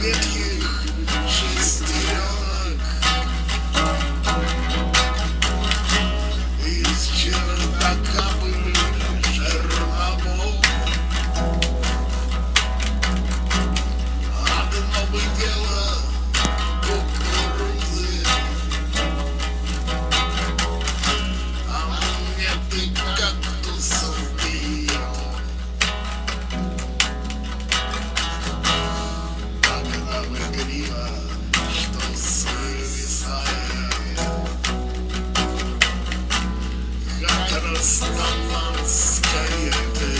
Yeah. Kara satanlar iskeledi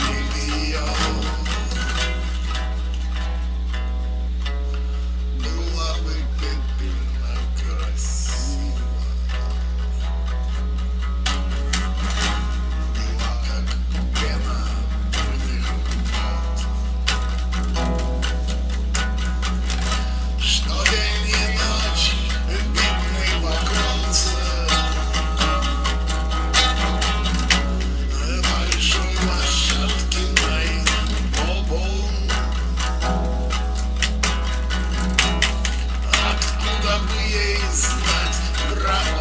Rock.